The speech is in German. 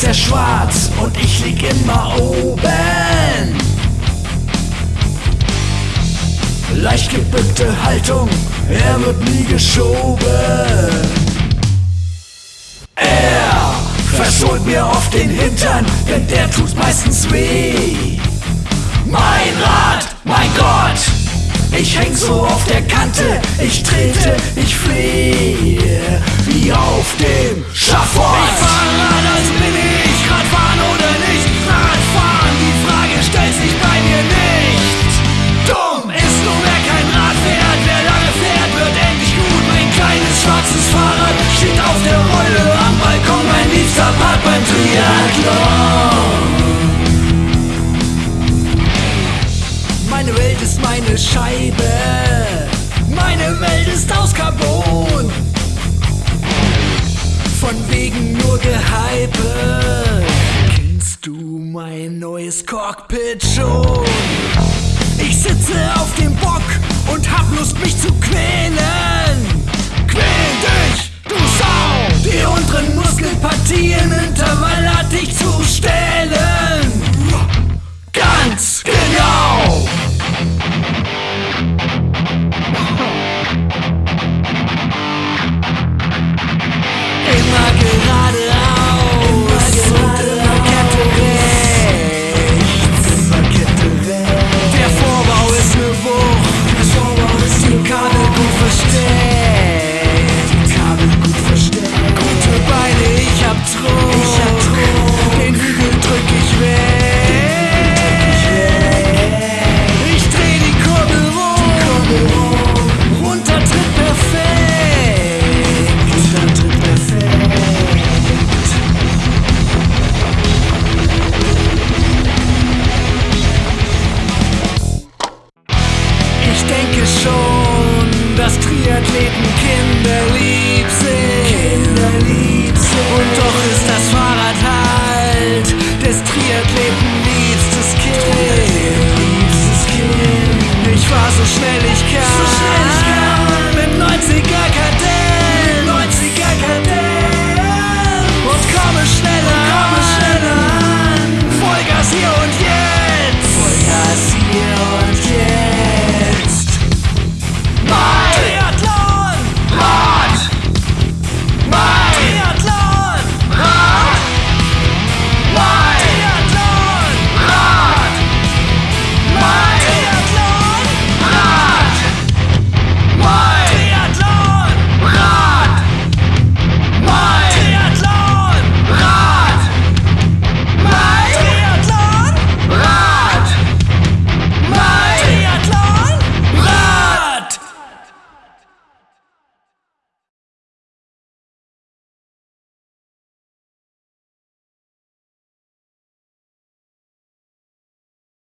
ist er schwarz und ich lieg immer oben. Leicht gebückte Haltung, er wird nie geschoben. Er versohlt mir oft den Hintern, denn der tut meistens weh. Mein Rat, mein Gott, ich häng so auf der Kante, ich trete, ich flehe, wie auf dem Meine Welt ist meine Scheibe, meine Welt ist aus Carbon. Von wegen nur Gehype. Kennst du mein neues Cockpit schon? Ich sitze auf Immer geradeaus